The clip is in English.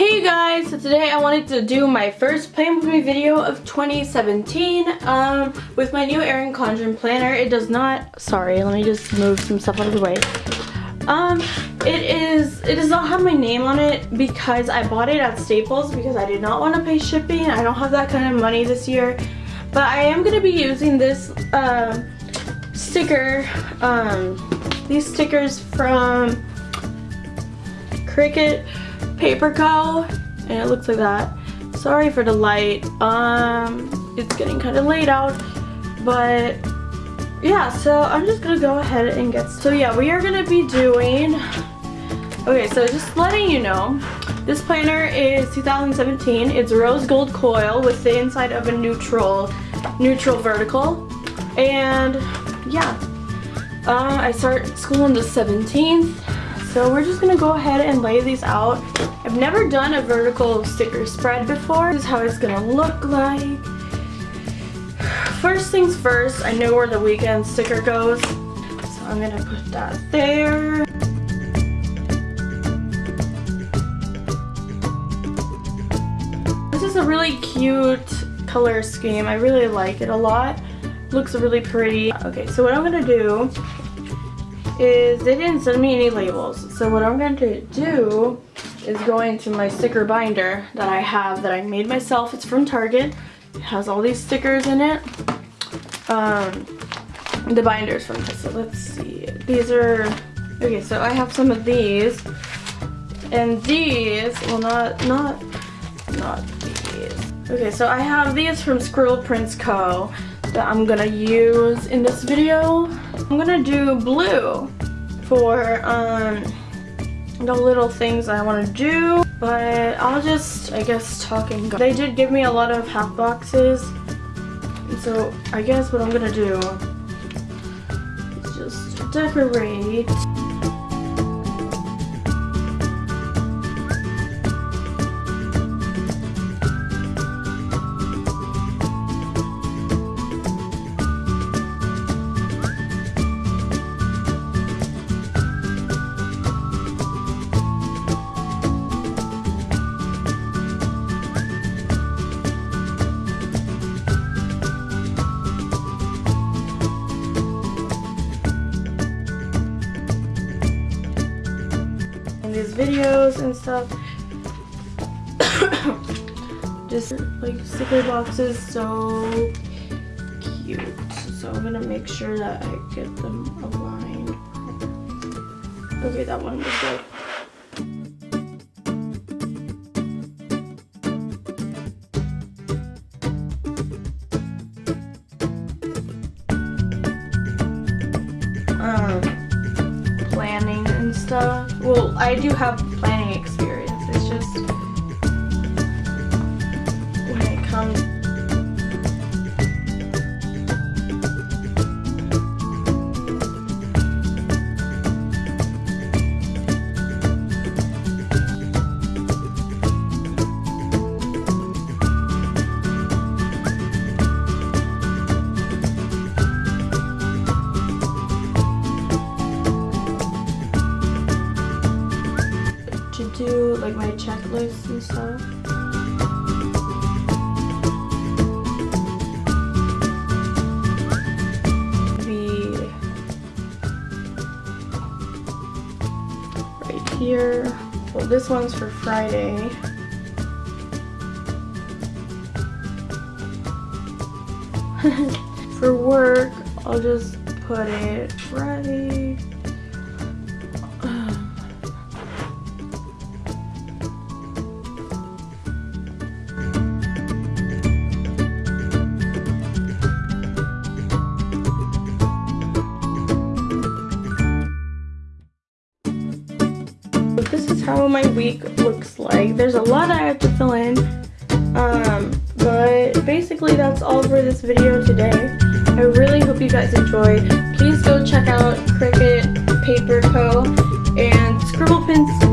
Hey guys, so today I wanted to do my first Plan With Me video of 2017 um, with my new Erin Condren planner. It does not, sorry, let me just move some stuff out of the way. Um, it is, it does not have my name on it because I bought it at Staples because I did not want to pay shipping. I don't have that kind of money this year. But I am going to be using this uh, sticker, um, these stickers from Cricut Paper Co. And it looks like that. Sorry for the light. Um, it's getting kind of late out. But yeah, so I'm just gonna go ahead and get, so yeah, we are gonna be doing, okay, so just letting you know, this planner is 2017. It's rose gold coil with the inside of a neutral, neutral vertical. And yeah, uh, I start school on the 17th. So we're just gonna go ahead and lay these out. I've never done a vertical sticker spread before. This is how it's gonna look like. First things first, I know where the weekend sticker goes. So I'm gonna put that there. This is a really cute color scheme. I really like it a lot. Looks really pretty. Okay, so what I'm gonna do is they didn't send me any labels. So what I'm going to do is go into my sticker binder that I have that I made myself. It's from Target. It has all these stickers in it. Um, the binders from this. So let's see. These are, okay, so I have some of these. And these, well not, not, not these. Okay, so I have these from Scribble Prints Co. that I'm gonna use in this video. I'm gonna do blue for um, the little things I want to do. But I'll just, I guess, talk and go. They did give me a lot of half boxes. So I guess what I'm gonna do is just decorate. And stuff. Just like sticker boxes, so cute. So I'm gonna make sure that I get them aligned. Okay, that one was good. Well, I do have planning experience. It's just when it comes do like my checklist and stuff. Be right here. Well, this one's for Friday. for work, I'll just put it right how my week looks like. There's a lot I have to fill in, um, but basically that's all for this video today. I really hope you guys enjoyed. Please go check out Cricut Paper Co. and Scribble Prints